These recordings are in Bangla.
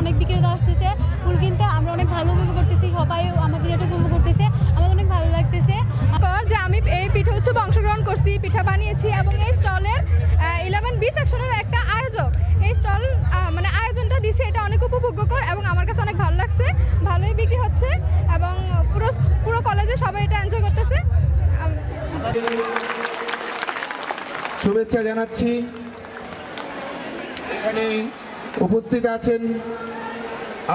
অনেক বিক্রেতা আসতেছে ফুল কিনতে আমরা অনেক ভালো উপভোগ করতেছি সবাই আমাদের এটা উপভোগ করতেছে আমাদের অনেক ভালো লাগতেছে। কর যে আমি এই পিঠা উৎসবে অংশগ্রহণ করছি পিঠা বানিয়েছি এবং এই স্টলের ইলেভেন বি সেকশনের একটা আয়োজক। এই স্টল মানে আয়োজনটা দিছে এটা অনেক উপভোগ্যকর এবং আমার কাছে অনেক ভালো লাগছে ভালোই বিক্রি হচ্ছে এবং পুরো পুরো কলেজে সবাই এটা এনজয় করতেছে। শুভেচ্ছা জানাচ্ছি। এখানে উপস্থিত আছেন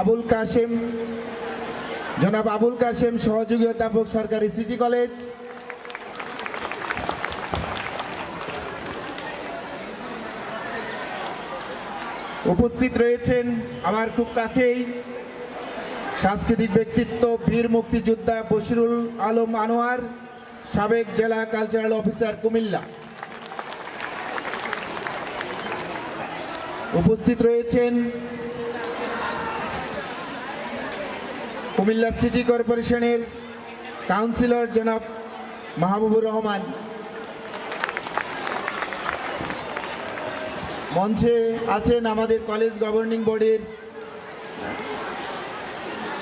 আবুল কাশেম। জনাব আবুল কাশেম, সহযোগী অধ্যাপক সরকারি সিটি কলেজ। উপস্থিত রয়েছেন আমার খুব কাছেই সাংস্কৃতিক ব্যক্তিত্ব, বীর মুক্তিযোদ্ধা বশিরুল আলম আনোয়ার, সাবেক জেলা কালচারাল অফিসার কুমিল্লা। উপস্থিত রয়েছেন কুমিল্লা সিটি কর্পোরেশনের কাউন্সিলর জনাব মাহবুবুর রহমান। মঞ্চে আছেন আমাদের কলেজ গভর্নিং বডির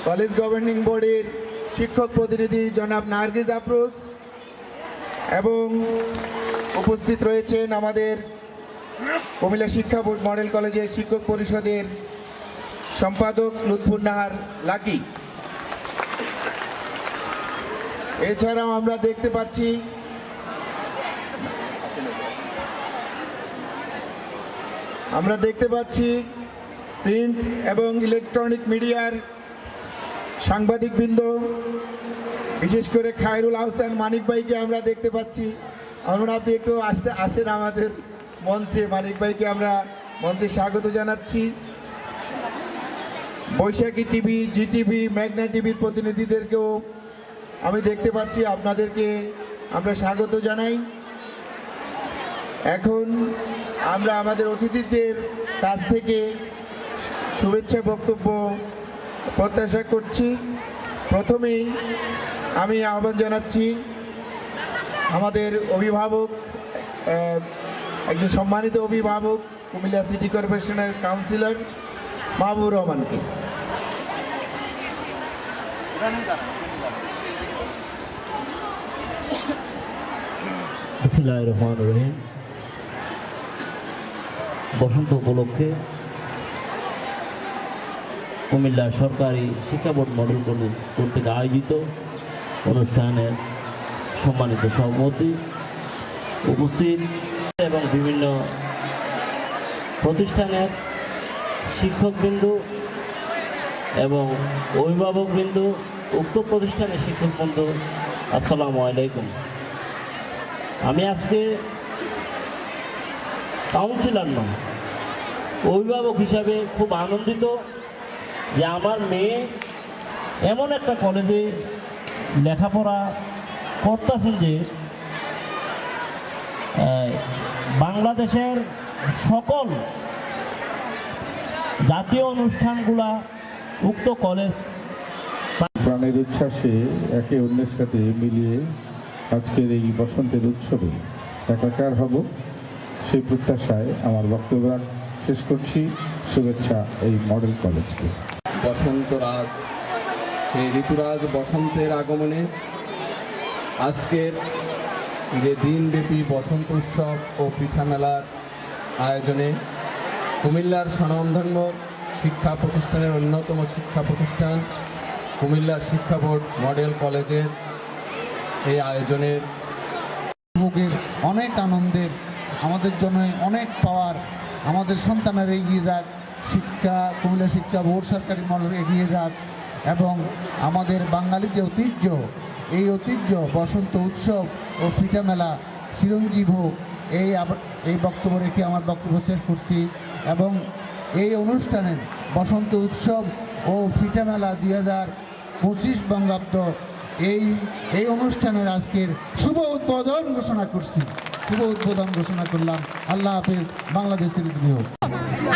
কলেজ গভর্নিং বডির শিক্ষক প্রতিনিধি জনাব নার্গিজ আফরোজ এবং উপস্থিত রয়েছেন আমাদের কুমিল্লা শিক্ষা বোর্ড মডেল কলেজের শিক্ষক পরিষদের সম্পাদক লুৎফুর নাহার লাকি। এছাড়াও আমরা দেখতে পাচ্ছি আমরা দেখতে পাচ্ছি প্রিন্ট এবং ইলেকট্রনিক মিডিয়ার সাংবাদিকবৃন্দ, বিশেষ করে খায়রুল আহসান মানিক ভাইকে আমরা দেখতে পাচ্ছি। আমরা আপনি একটু আসতে, আসেন আমাদের মঞ্চে মানিক ভাইকে আমরা মঞ্চে স্বাগত জানাচ্ছি। বৈশাখী টিভি জি টিভি মেঘনা টিভির প্রতিনিধিদেরকেও আমি দেখতে পাচ্ছি, আপনাদেরকে আমরা স্বাগত জানাই। এখন আমরা আমাদের অতিথিদের কাছ থেকে শুভেচ্ছা বক্তব্য প্রত্যাশা করছি। প্রথমেই আমি আহ্বান জানাচ্ছি আমাদের অভিভাবক একজন সম্মানিত অভিভাবক, কুমিল্লা সিটি কর্পোরেশনের কাউন্সিলর মাহবুবুর রহমানকে। রহমান রহিম। বসন্ত উপলক্ষে কুমিল্লা সরকারি শিক্ষা বোর্ড মডেল কর্তৃক আয়োজিত অনুষ্ঠানের সম্মানিত সভাপতি উপস্থিত এবং বিভিন্ন প্রতিষ্ঠানের শিক্ষকবৃন্দ এবং অভিভাবকবৃন্দ, উক্ত প্রতিষ্ঠানের শিক্ষকবৃন্দ, আসসালামু আলাইকুম। আমি আজকে কাউন্সিলর নয় অভিভাবক হিসাবে খুব আনন্দিত যে আমার মেয়ে এমন একটা কলেজে লেখাপড়া করতেছেন যে বাংলাদেশের সকল জাতীয় অনুষ্ঠানগুলা উক্ত কলেজ প্রাণের উচ্ছ্বাসে একে অন্যের সাথে মিলিয়ে আজকের এই বসন্তের উৎসবে একাকার হব। সেই প্রত্যাশায় আমার বক্তব্য শেষ করছি। শুভেচ্ছা এই মডেল কলেজকে। বসন্তরাজ সেই ঋতুরাজ বসন্তের আগমনে আজকের যে দিনব্যাপী বসন্ত উৎসব ও পিঠা মেলার আয়োজনে কুমিল্লার স্বনামধন্য শিক্ষা প্রতিষ্ঠানের অন্যতম শিক্ষা প্রতিষ্ঠান কুমিল্লা শিক্ষা বোর্ড মডেল কলেজের এই আয়োজনের উপভোগের অনেক আনন্দের, আমাদের জন্য অনেক পাওয়ার, আমাদের সন্তানের এগিয়ে যাক, শিক্ষা, কুমিল্লা শিক্ষা বোর্ড সরকারি মডেল এগিয়ে যাক এবং আমাদের বাঙালি যে ঐতিহ্য এই ঐতিহ্য, বসন্ত উৎসব ও পিঠা মেলা, চিরঞ্জীব হোক, এই এই বক্তব্য রেখে আমার বক্তব্য শেষ করছি এবং এই অনুষ্ঠানের বসন্ত উৎসব ও পিঠা মেলা দুই হাজার পঁচিশ বঙ্গাব্দ এই এই অনুষ্ঠানের আজকের শুভ উদ্বোধন ঘোষণা করছি। শুভ উদ্বোধন ঘোষণা করলাম। আল্লাহ হাফিজ বাংলাদেশের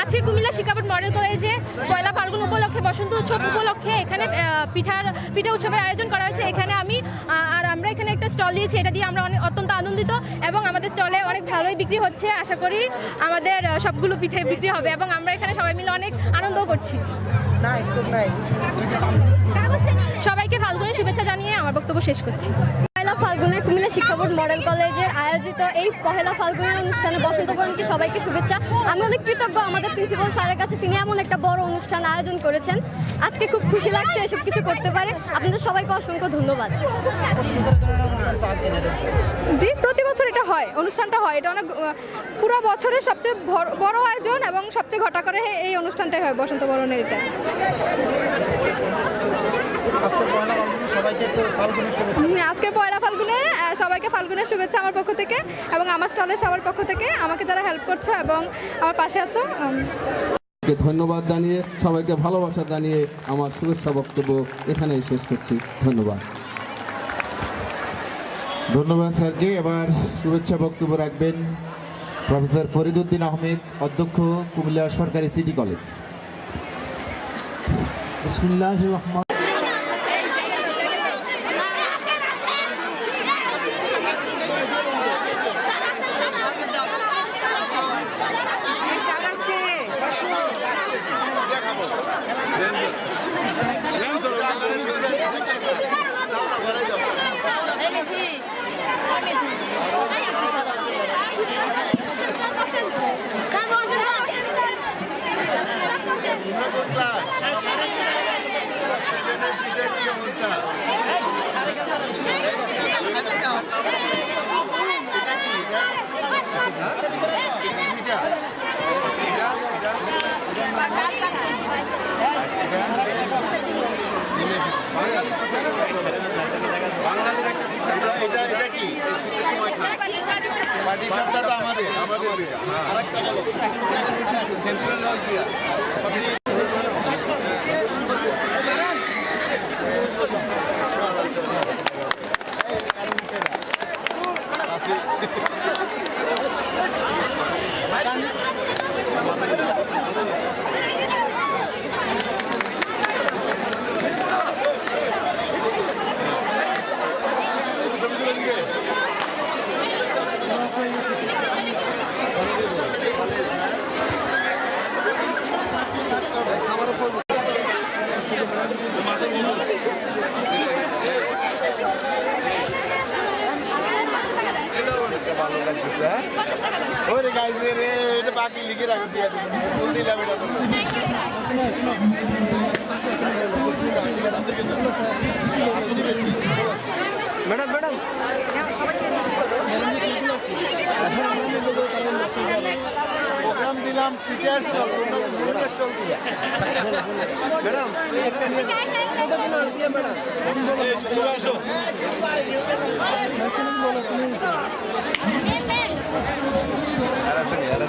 আজকে কুমিল্লা শিকাবট মডেল কলেজে পয়লা ফাল্গুন উপলক্ষে বসন্ত উৎসব উপলক্ষে এখানে পিঠার পিঠা উৎসবের আয়োজন করা হয়েছে। এখানে আমি আর আমরা এখানে একটা স্টল দিয়েছি এটা দিয়ে আমরা অনেক অত্যন্ত আনন্দিত এবং আমাদের স্টলে অনেক ভালোই বিক্রি হচ্ছে। আশা করি আমাদের সবগুলো পিঠে বিক্রি হবে এবং আমরা এখানে সবাই মিলে অনেক আনন্দ করছি। সবাইকে ফাল্গুনের শুভেচ্ছা জানিয়ে আমার বক্তব্য শেষ করছি। ফাল্গুনে কুমিল্লা শিক্ষা বোর্ড মডেল কলেজের আয়োজিত এই পহেলা ফাল্গুনের অনুষ্ঠানে বসন্ত বরণকে সবাইকে শুভেচ্ছা। আমি অনেক কৃতজ্ঞ আমাদের প্রিন্সিপাল স্যারের কাছে, তিনি এমন একটা বড় অনুষ্ঠান আয়োজন করেছেন। আজকে খুব খুশি লাগছে এসব কিছু করতে পারে। আপনাদের সবাইকে অসংখ্য ধন্যবাদ। জি, প্রতি বছর এটা হয়, অনুষ্ঠানটা হয়। এটা অনেক পুরো বছরের সবচেয়ে বড় আয়োজন এবং সবচেয়ে ঘটা করে এই অনুষ্ঠানটাই হয় বসন্ত বরণের এটা। হুম, আজকের পয়লা ফাল্গুনে সবাইকে ফাল্গুনের শুভেচ্ছা আমার পক্ষ থেকে এবং আমার স্টলের সবার পক্ষ থেকে। আমাকে যারা হেল্প করছে এবং আমার পাশে আছো ধন্যবাদ জানিয়ে সবাইকে ভালোবাসা জানিয়ে আমার শুভেচ্ছা বক্তব্য এখানেই শেষ করছি। ধন্যবাদ। ধন্যবাদ স্যারকে। এবার শুভেচ্ছা বক্তব্য রাখবেন প্রফেসর ফরিদুদ্দিন আহমেদ অধ্যক্ষ কুমিল্লা সরকারি সিটি কলেজ। বিসমিল্লাহ রহমান এটা এটা কি? পার্টিশনটা তো আমাদের আমাদের। এটা বাকি লিখে রাখো দিয়ে দিবেন ফুল দিলাম এটা ম্যাডাম ম্যাডাম প্রোগ্রাম দিলাম পিঠা স্টল পিঠা স্টল দিয়ে ম্যাডাম চলে আসো আর আছে নি, আর